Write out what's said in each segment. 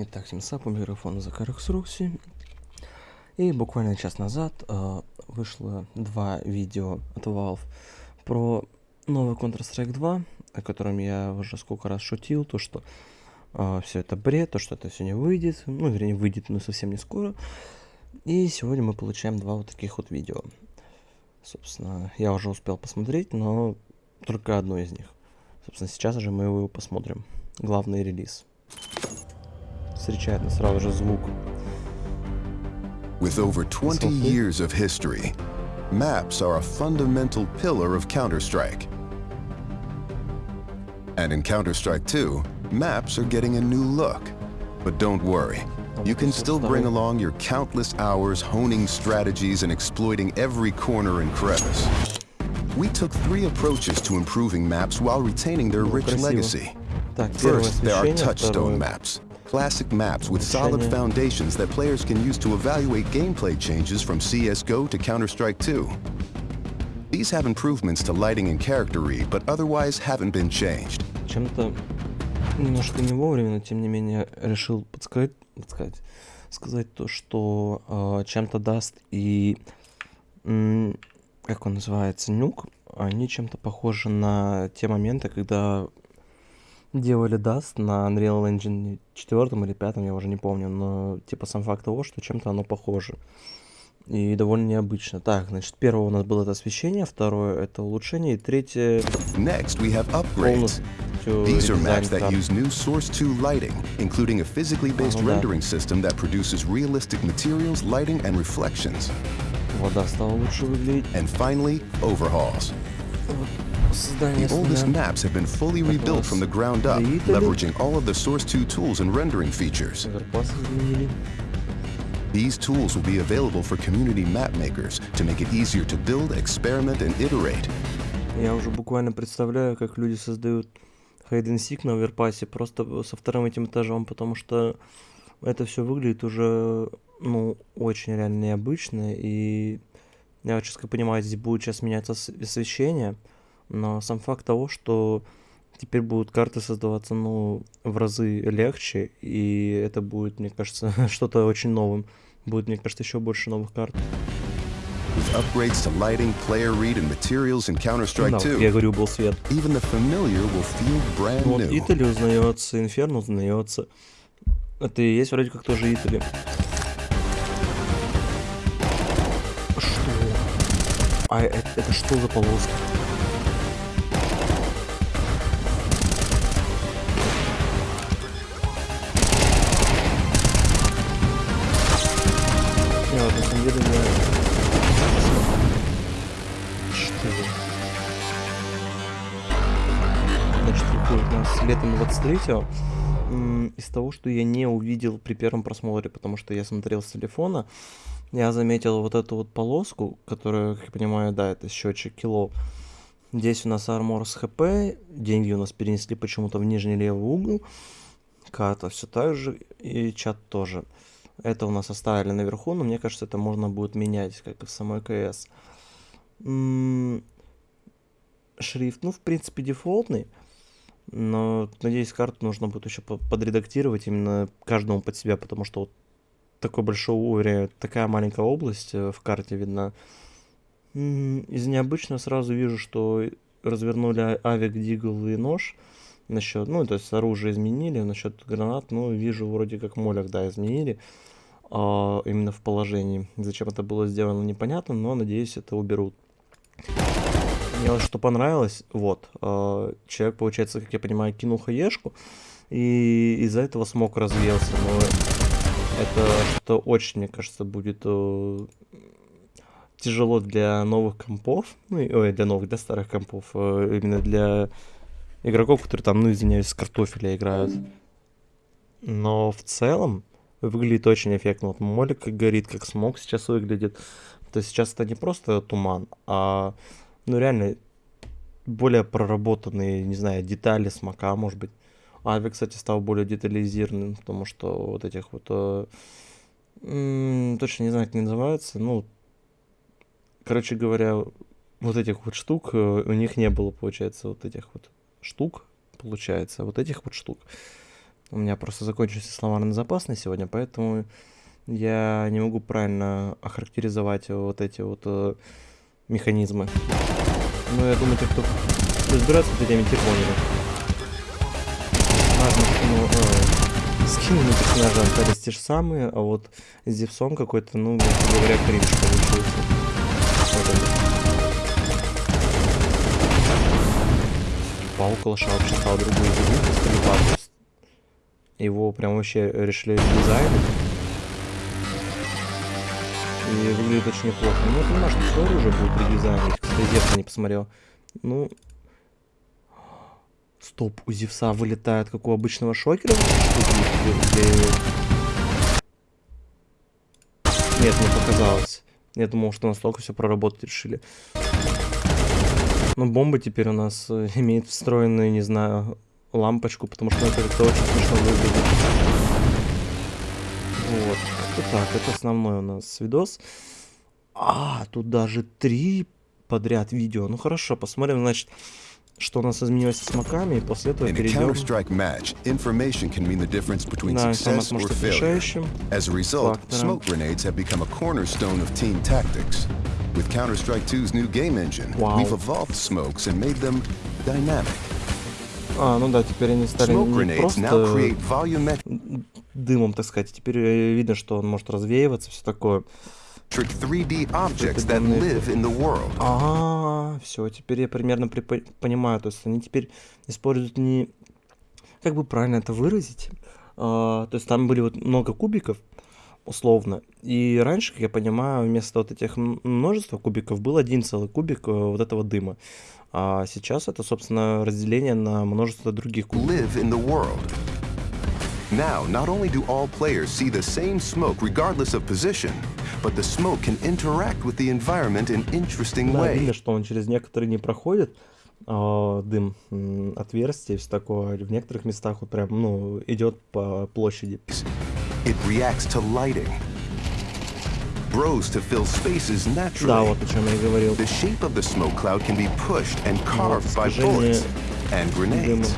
Итак, всем сап, у микрофона Закарекс Рокси. И буквально час назад э, вышло два видео от Valve про новый Counter-Strike 2, о котором я уже сколько раз шутил, то что э, все это бред, то что это все не выйдет, ну, вернее, выйдет, но совсем не скоро. И сегодня мы получаем два вот таких вот видео. Собственно, я уже успел посмотреть, но только одно из них. Собственно, сейчас же мы его посмотрим. Главный релиз. встречает нас сразу же звук. With over 20 years of history, maps are a fundamental pillar of Counter-Strike. And in Counter-Strike 2, maps are getting a new look. But don't worry, you can still bring along your countless hours honing strategies and exploiting every corner and crevice. We took three approaches to improving maps while retaining their rich legacy. First, there are touchstone maps, classic maps with solid foundations that players can use to evaluate gameplay changes from CSGO to Counter-Strike 2. These have improvements to lighting and character read, but otherwise haven't been changed. Чем-то немножко не вовремя, но тем не менее решил подсказать, подсказать сказать то, что э, чем-то даст и как он называется, нюк, они чем-то похожи на те моменты, когда делали Dust на Unreal Engine 4 или 5, я уже не помню, но типа сам факт того, что чем-то оно похоже. И довольно необычно. Так, значит, первое у нас было это освещение, второе это улучшение, и третье... Next we have upgrades. These are maps that use new Source 2 lighting, including a physically based rendering system that produces realistic materials, lighting, and reflections. Вода стала лучше выглядеть. And finally, overhauls. The oldest maps have been fully rebuilt from the ground up, leveraging all of the Source 2 tools and rendering features. These tools will be available for community map makers to make it easier to build, experiment, and iterate. Я уже буквально представляю, как люди создают hide and seek на оверпассе просто со вторым этим этажом, потому что это все выглядит уже, ну, очень реально необычно, и я вот как понимаю, здесь будет сейчас меняться освещение, но сам факт того, что теперь будут карты создаваться, ну, в разы легче, и это будет, мне кажется, что-то очень новым. Будет, мне кажется, еще больше новых карт. Upgrades to lighting, player read, and materials in Counter-Strike 2, я говорю, был свет. even the familiar will feel brand Вот new. Итали узнается, Инферно узнается. Это и есть вроде как тоже Итали. Что? А это, это что за полоска? Не, вот на самом деле я... Что? Значит, выходит у нас летом 23-го. М, Из того, что я не увидел при первом просмотре, потому что я смотрел с телефона, я заметил вот эту вот полоску, которая, как я понимаю, да, это счетчик кило. Здесь у нас армор с хп, деньги у нас перенесли почему-то в нижний левый угол, карта все так же, и чат тоже. Это у нас оставили наверху, но мне кажется, это можно будет менять, как и в самой КС. Шрифт, ну, в принципе, дефолтный, но, надеюсь, карту нужно будет еще по- подредактировать именно каждому под себя, потому что вот такой большой уровень, такая маленькая область э, в карте видна. Из необычного сразу вижу, что развернули а- авик, дигл и нож. Насчет, ну, то есть оружие изменили, насчет гранат, ну, вижу, вроде как молях, да, изменили. а, именно в положении. Зачем это было сделано, непонятно, но, надеюсь, это уберут. Мне вот что понравилось, вот, а, человек, получается, как я понимаю, кинул хаешку, и из-за этого смог развеялся, но это что очень, мне кажется, будет э, тяжело для новых компов, ну, ой, для новых, для старых компов, э, именно для игроков, которые там, ну, извиняюсь, с картофеля играют. Но в целом выглядит очень эффектно. Вот молик горит, как смог сейчас выглядит. То есть сейчас это не просто туман, а, ну, реально более проработанные, не знаю, детали смока, может быть. Ави, кстати, стал более детализированным, потому что вот этих вот... э, точно не знаю, как они называются. Ну, короче говоря, вот этих вот штук э, у них не было, получается, вот этих вот штук, получается, вот этих вот штук. У меня просто закончился словарный запас на сегодня, поэтому я не могу правильно охарактеризовать вот эти вот э, механизмы. Но я думаю, те, кто разбирается в этой теме, те поняли. Важно, ну, э, скины на персонажа остались те же самые, а вот с Зевсом какой-то, ну, говоря, кринж получился. Паук Лоша вообще стал другую игру, его прям вообще решили дизайнить. И выглядит очень неплохо. Ну, я понимаю, что оружие будет редизайнить. Кстати, зеркало не посмотрел. Ну... Стоп, у Зевса вылетает, как у обычного шокера? Нет, не показалось. Я думал, что настолько все проработать решили. Ну, бомба теперь у нас э, имеет встроенную, не знаю, лампочку, потому что это как-то очень смешно выглядит. Вот. Это так, это основной у нас видос. А, тут даже три подряд видео. Ну хорошо, посмотрим, значит, что у нас изменилось с маками, и после этого перейдем match, information can mean the difference between да, success or failure. As a result, smoke grenades have become a cornerstone of team tactics. With Counter-Strike 2's new game engine, wow. we've evolved smokes and made them dynamic. А, ну да, теперь они стали не просто дымом, так сказать. Теперь э, видно, что он может развеиваться, все такое. Ага, все, теперь я примерно понимаю. То есть они теперь используют не... Как бы правильно это выразить? А, то есть там были вот много кубиков, условно. И раньше, как я понимаю, вместо вот этих множества кубиков был один целый кубик э, вот этого дыма. А сейчас это, собственно, разделение на множество других кубиков. Now, not only do all players see the same smoke regardless of position, but the smoke can interact with the environment in interesting да, way. видно, что он через некоторые не проходит, э, дым, отверстие, все такое. В некоторых местах вот прям, ну, идет по площади. It reacts to lighting, grows to fill spaces naturally. Да, вот о чем я говорил. The shape of the smoke cloud can be pushed and carved by bullets and grenades.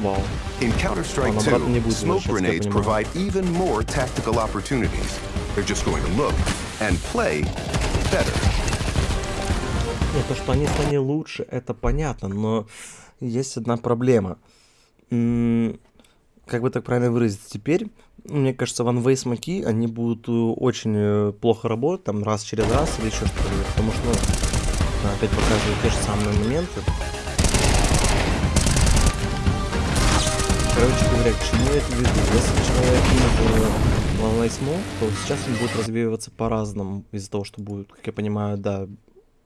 Вау. In Counter-Strike 2, smoke grenades provide even more tactical opportunities. They're just going to look and play better. Нет, то, что они стали лучше, это понятно, но есть одна проблема. Как бы так правильно выразиться? Теперь мне кажется, one-way смоки, они будут э, очень э, плохо работать, там, раз через раз или еще что-то, потому что, ну, опять показывают те же самые моменты. Короче говоря, к чему я это веду? Если человек кинет one-way смок, то сейчас он будет развеиваться по-разному, из-за того, что будет, как я понимаю, да,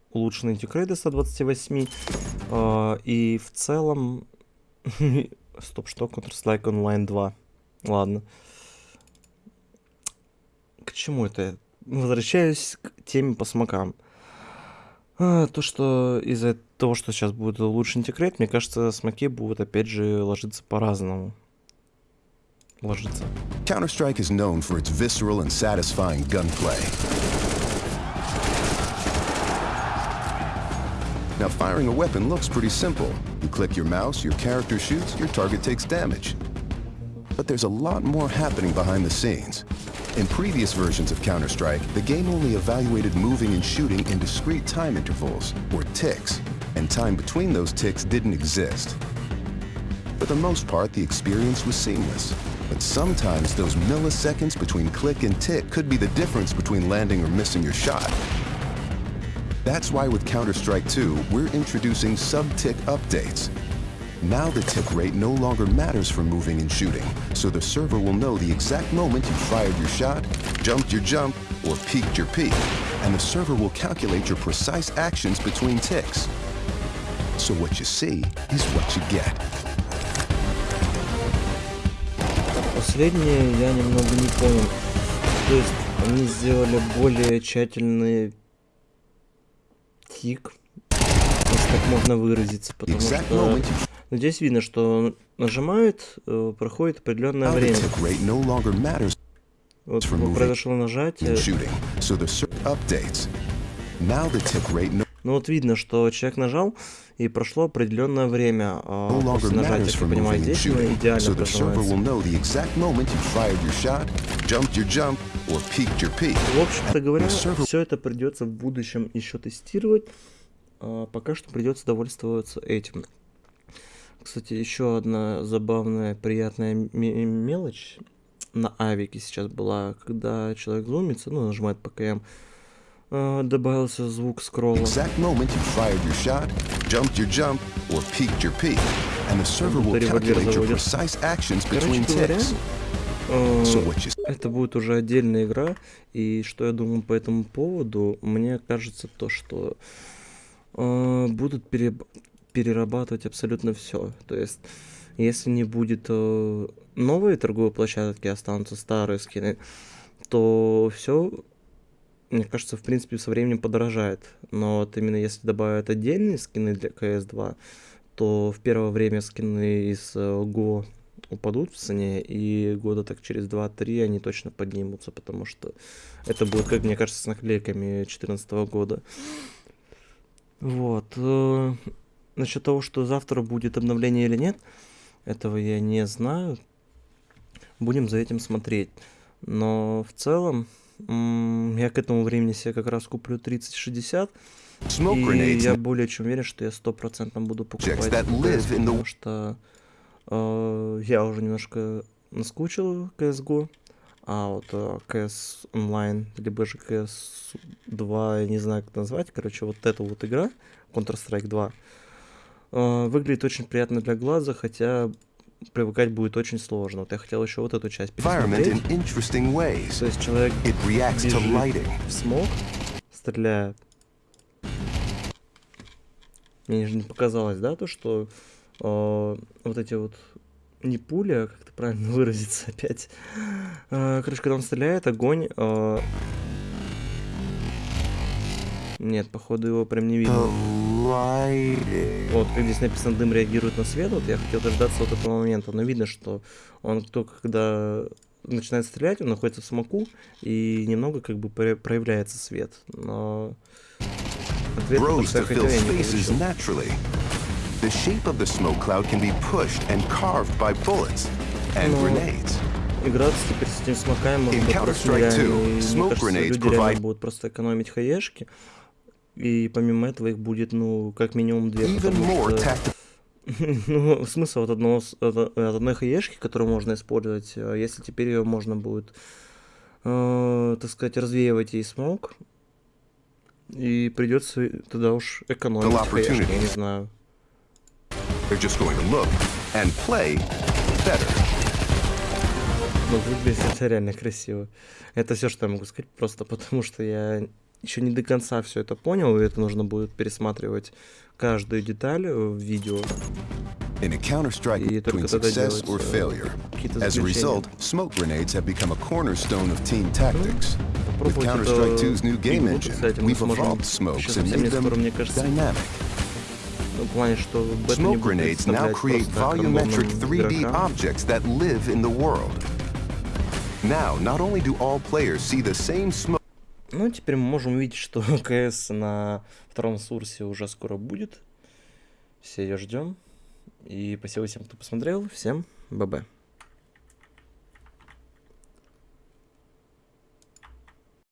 улучшенные тикрейды до 128, э, и в целом... Стоп, что? Counter-Strike Online 2. Ладно к чему это? Возвращаюсь к теме по смокам. А, то, что из-за того, что сейчас будет лучше интегрейт, мне кажется, смоки будут опять же ложиться по-разному. Ложиться. Counter-Strike is known for its visceral and satisfying gunplay. Now, firing a weapon looks pretty simple. You click your mouse, your character shoots, your target takes damage. But there's a lot more happening behind the scenes. In previous versions of Counter-Strike, the game only evaluated moving and shooting in discrete time intervals, or ticks, and time between those ticks didn't exist. For the most part, the experience was seamless, but sometimes those milliseconds between click and tick could be the difference between landing or missing your shot. That's why with Counter-Strike 2, we're introducing sub-tick updates, now the tick rate no longer matters for moving and shooting, so the server will know the exact moment you fired your shot, jumped your jump, or peeked your peek, and the server will calculate your precise actions between ticks. So what you see is what you get. Последнее я немного не понял. То есть они сделали более тщательный тик, если так можно выразиться, потому что Но здесь видно, что нажимает, э, проходит определенное время. Вот произошло нажатие. Но вот видно, что человек нажал, и прошло определенное время а, после нажатия, как я понимаю, здесь идеально прожимается. В общем-то говоря, все это придется в будущем еще тестировать. А пока что придется довольствоваться этим. Кстати, еще одна забавная, приятная мелочь на авике сейчас была, когда человек зумится, ну, нажимает ПКМ, а, добавился звук скролла. Короче э, это будет уже отдельная игра, и что я думаю по этому поводу, мне кажется то, что э, будут переб- перерабатывать абсолютно все. То есть, если не будет э, новые торговые площадки, останутся старые скины, то все, мне кажется, в принципе, со временем подорожает. Но вот именно если добавят отдельные скины для CS2, то в первое время скины из э, Go упадут в цене, и года так через 2-3 они точно поднимутся, потому что это будет, как мне кажется, с наклейками 2014 года. Вот. э, Насчет того, что завтра будет обновление или нет, этого я не знаю. Будем за этим смотреть. Но в целом, я к этому времени себе как раз куплю 3060. smoke И я более чем уверен, что я стопроцентно буду покупать потому что э, я уже немножко наскучил CSGO, а вот э, CS Online, либо же CS 2, я не знаю, как назвать, короче, вот эта вот игра, Counter-Strike 2, э, выглядит очень приятно для глаза, хотя привыкать будет очень сложно. Вот я хотел еще вот эту часть пересмотреть. То есть человек It бежит в смог, стреляет. Мне же не показалось, да, то, что э, вот эти вот не пули, а как это правильно выразиться опять. Э, короче, когда он стреляет, огонь... э, Нет, походу его прям не видно. Вот, как здесь написано, дым реагирует на свет, вот я хотел дождаться вот этого момента, но видно, что он только когда начинает стрелять, он находится в смоку, и немного как бы про- проявляется свет, но... Ответ на то, Grows что to я хотел, fill я не spaces получил. naturally. The shape of the smoke cloud can be pushed and carved by bullets and Ну, grenades. Играться теперь с этими смоками можно просто 2, и мне кажется, люди реально provide- будут просто экономить хаешки, и помимо этого их будет, ну, как минимум две, что... Ну, смысл от, одного, от, от одной хаешки, которую можно использовать, э, если теперь ее можно будет, э, так сказать, развеивать ей смог, и придется тогда уж экономить хаешки, я не знаю. Но выглядит это реально красиво. Это все, что я могу сказать, просто потому что я еще не до конца все это понял, и это нужно будет пересматривать каждую деталь в видео. И только тогда делать, or э, failure. какие-то As a заключения. result, smoke grenades have become a cornerstone of team tactics. With Counter-Strike это 2's new game engine, we've evolved smokes and made them dynamic. ну, Smoke grenades now create volumetric рандомным 3D игрокам. objects that live in the world. Now, not only do all players see the same smoke Ну, теперь мы можем увидеть, что КС на втором сурсе уже скоро будет. Все ее ждем. И спасибо всем, кто посмотрел. Всем ББ.